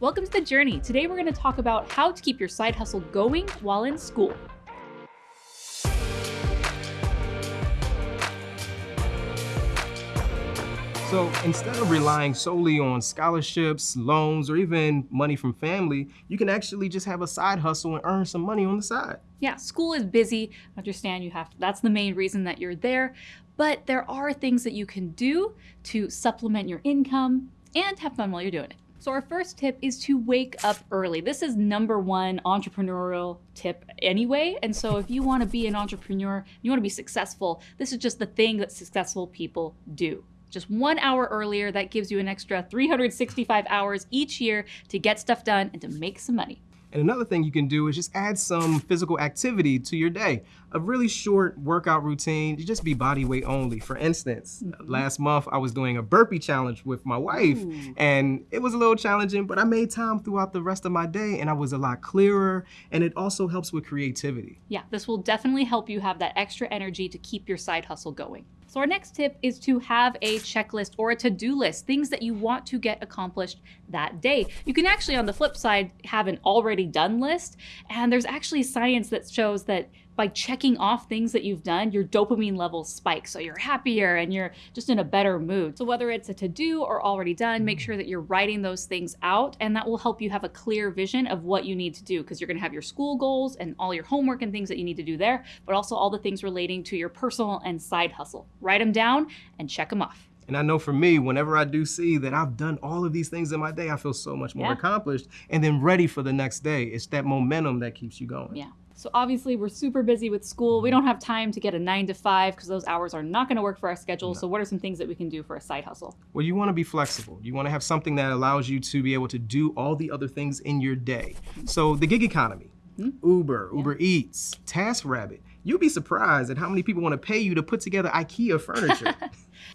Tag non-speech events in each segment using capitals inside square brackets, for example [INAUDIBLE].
Welcome to The Journey. Today we're going to talk about how to keep your side hustle going while in school. So instead of relying solely on scholarships, loans, or even money from family, you can actually just have a side hustle and earn some money on the side. Yeah, school is busy. Understand you have to, that's the main reason that you're there, but there are things that you can do to supplement your income and have fun while you're doing it. So our first tip is to wake up early. This is number one entrepreneurial tip anyway. And so if you want to be an entrepreneur, you want to be successful, this is just the thing that successful people do just one hour earlier. That gives you an extra 365 hours each year to get stuff done and to make some money. And another thing you can do is just add some physical activity to your day. A really short workout routine, you just be body weight only. For instance, mm -hmm. last month I was doing a burpee challenge with my wife Ooh. and it was a little challenging, but I made time throughout the rest of my day and I was a lot clearer and it also helps with creativity. Yeah, this will definitely help you have that extra energy to keep your side hustle going. So our next tip is to have a checklist or a to-do list, things that you want to get accomplished that day. You can actually, on the flip side, have an already done list. And there's actually science that shows that by checking off things that you've done, your dopamine levels spike. So you're happier and you're just in a better mood. So whether it's a to-do or already done, make mm-hmm. sure that you're writing those things out and that will help you have a clear vision of what you need to do because you're gonna have your school goals and all your homework and things that you need to do there, but also all the things relating to your personal and side hustle. Write them down and check them off. And I know for me, whenever I do see that I've done all of these things in my day, I feel so much more yeah. accomplished and then ready for the next day. It's that momentum that keeps you going. Yeah. So obviously we're super busy with school. We don't have time to get a nine to five because those hours are not gonna work for our schedule. No. So what are some things that we can do for a side hustle? Well, you wanna be flexible. You wanna have something that allows you to be able to do all the other things in your day. So the gig economy, mm -hmm. Uber, yeah. Uber Eats, TaskRabbit, you'll be surprised at how many people wanna pay you to put together IKEA furniture. [LAUGHS]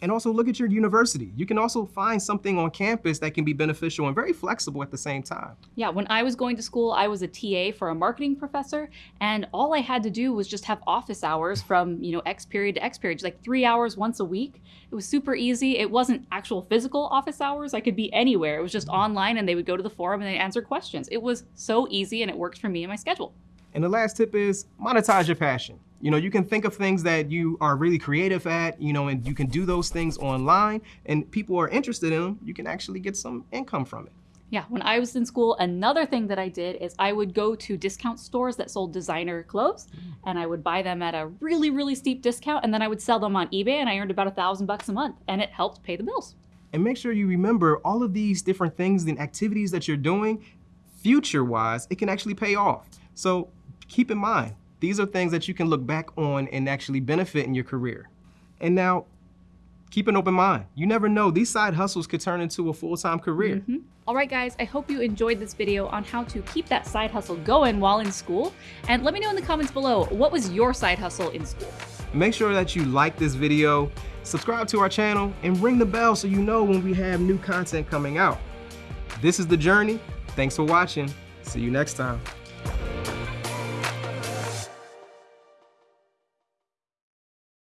And also look at your university. You can also find something on campus that can be beneficial and very flexible at the same time. Yeah, when I was going to school, I was a TA for a marketing professor, and all I had to do was just have office hours from, you know, X period to X period, like three hours once a week. It was super easy. It wasn't actual physical office hours. I could be anywhere. It was just online and they would go to the forum and they answer questions. It was so easy and it worked for me and my schedule. And the last tip is monetize your passion. You know, you can think of things that you are really creative at, you know, and you can do those things online and people are interested in them, you can actually get some income from it. Yeah, when I was in school, another thing that I did is I would go to discount stores that sold designer clothes mm. and I would buy them at a really, really steep discount and then I would sell them on eBay and I earned about a thousand bucks a month and it helped pay the bills. And make sure you remember all of these different things and activities that you're doing, future-wise, it can actually pay off. So keep in mind, these are things that you can look back on and actually benefit in your career. And now, keep an open mind. You never know, these side hustles could turn into a full-time career. Mm -hmm. All right, guys, I hope you enjoyed this video on how to keep that side hustle going while in school. And let me know in the comments below, what was your side hustle in school? Make sure that you like this video, subscribe to our channel, and ring the bell so you know when we have new content coming out. This is The Journey. Thanks for watching. See you next time.